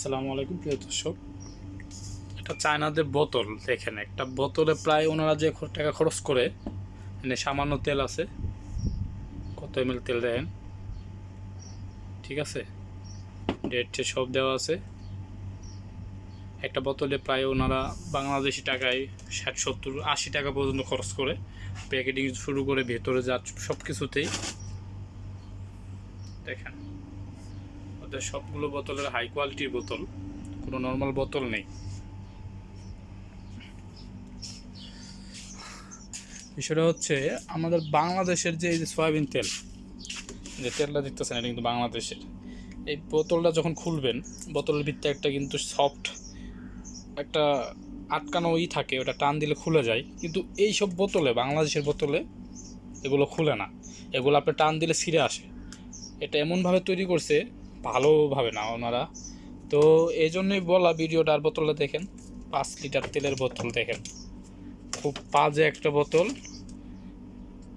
আসসালামু আলাইকুম, প্রিয় দর্শক। এটা চায়নাদের বোতল, দেখেন, একটা বোতলে প্রায় ওনারা যে টাকা খরচ করে মানে সামান্য তেল আছে। কত এম তেল দেন? ঠিক আছে? ডেট সব দেওয়া আছে। একটা বোতলে প্রায় ওনারা বাংলাদেশি টাকায় ষাট, সত্তর, আশি টাকা পর্যন্ত খরচ করে। প্যাকেটিং শুরু করে ভেতরে যা সব কিছুতেই দেখেন ওদের সবগুলো বোতলের হাই কোয়ালিটির বোতল, কোনো নর্মাল বোতল নেই। বিষয়টা হচ্ছে, আমাদের বাংলাদেশের যে এই যে সয়াবিন তেল, যে তেলটা দেখতেছেন এটা কিন্তু বাংলাদেশের। এই বোতলটা যখন খুলবেন, বোতলের ভিতরে একটা কিন্তু সফট একটা আটকানো ই থাকে, ওটা টান দিলে খুলে যায়। কিন্তু এই সব বোতলে, বাংলাদেশের বোতলে এগুলো খুলে না। এগুলো আপনি টান দিলে ছিঁড়ে আসে। এটা এমনভাবে তৈরি করছে ভালোভাবে না ওনারা। তো এই জন্যই বলা ভিডিওটা আর বোতলটা দেখেন, পাঁচ লিটার তেলের বোতল দেখেন। খুব বাজে একটা বোতল।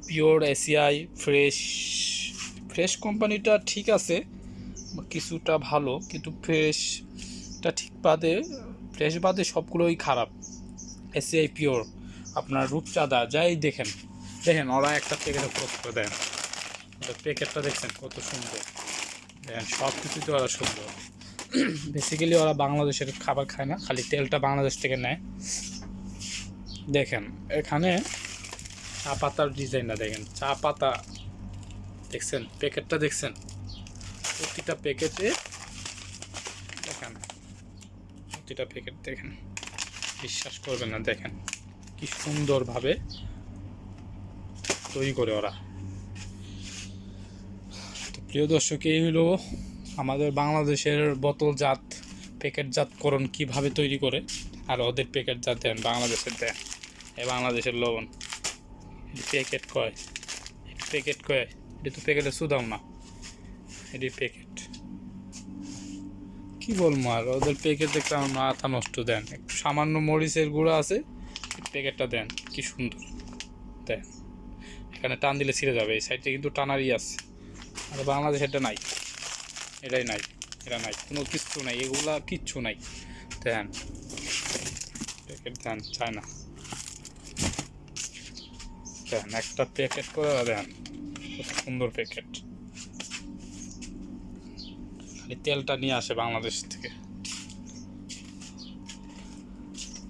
পিওর এসিআই, ফ্রেশ ফ্রেশ কোম্পানিটা ঠিক আছে, কিছুটা ভালো, কিন্তু ফ্রেশটা ঠিক বাদে, ফ্রেশ বাদে সবগুলোই খারাপ। এসিআই পিওর, আপনার রূপচাঁদা যাই দেখেন। দেখেন, ওরা একটা প্যাকেটে পোস্ট করে দেন। প্যাকেটটা দেখছেন, কত সুন্দর। সব কিছুই তো ওরা সুন্দর। বেসিক্যালি ওরা বাংলাদেশের খাবার খায় না, খালি তেলটা বাংলাদেশ থেকে নেয়। দেখেন, এখানে চা পাতার ডিজাইনটা দেখেন, চা পাতা, দেখছেন? প্যাকেটটা দেখছেন? প্রতিটা প্যাকেটে, দেখেন, প্রতিটা প্যাকেট দেখেন। বিশ্বাস করবেন না, দেখেন, কি সুন্দরভাবে তৈরি করে ওরা। প্রিয় দর্শক, এই হলো আমাদের বাংলাদেশের বোতলজাত প্যাকেটজাতকরণ কীভাবে তৈরি করে আর ওদের প্যাকেটজাত দেন, বাংলাদেশের দেন। এ বাংলাদেশের লবণ। এটি প্যাকেট কয়? এটি প্যাকেট কয়? এটা তো প্যাকেটে সুদাম না। এটি প্যাকেট। কি বলব আর, ওদের প্যাকেট দেখতে আমার মাথা নষ্ট দেন। একটু সামান্য মরিচের গুঁড়া আছে প্যাকেটটা দেন। কি সুন্দর। দেন। এখানে টান দিলে ছিঁড়ে যাবে, এই সাইডে কিন্তু টানারই আছে। আর বাংলাদেশে এটা নাই। এটাই নাই, এটা নাই, কোনো কিচ্ছু নাই, এগুলা কিচ্ছু নাই। ধ্যান দেন চায় না। দেন, একটা প্যাকেট করে দেন। সুন্দর প্যাকেট খালি তেলটা নিয়ে আসে বাংলাদেশ থেকে।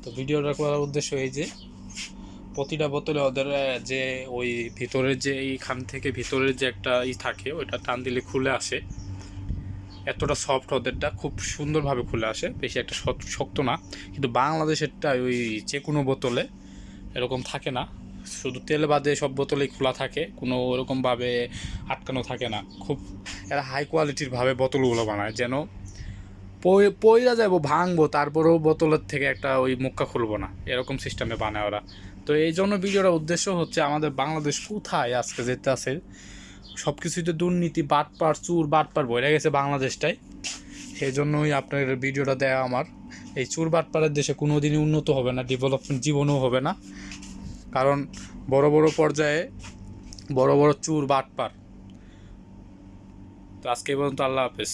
তো ভিডিওটা করার উদ্দেশ্য এই যে প্রতিটা বোতলে ওদের যে ওই ভিতরের যে এইখান থেকে ভিতরের যে একটা ই থাকে, ওইটা টান দিলে খুলে আসে। এতটা সফট ওদেরটা, খুব সুন্দরভাবে খুলে আসে। বেশি একটা শক্ত- না। কিন্তু বাংলাদেশেরটা ওই যে কোনো বোতলে এরকম থাকে না। শুধু তেল বাদে সব বোতলেই খোলা থাকে। কোনো ওরকমভাবে আটকানো থাকে না। খুব এরা হাই কোয়ালিটির ভাবে বোতলগুলো বানায়। যেন পইরা যাব ভাঙবো, তারপরেও বোতলের থেকে একটা ওই মুক্কা খুলবো না। এরকম সিস্টেমে বানায় ওরা। তো এই জন্য ভিডিওটার উদ্দেশ্য হচ্ছে আমাদের বাংলাদেশ কোথায় আজকে যেতে আছে? সব কিছুতে দুর্নীতি, বাটপার, চুর, বাটপার বইরা গেছে বাংলাদেশটাই। সেই জন্যই আপনার ভিডিওটা দেওয়া আমার। এই চুর বাটপাড়ের দেশে কোনো দিনই উন্নত হবে না ডেভেলপমেন্ট জীবনও হবে না। কারণ বড় বড় পর্যায়ে বড় বড় চুর, বাটপার। তো আজকে পর্যন্ত আল্লাহ হাফেজ।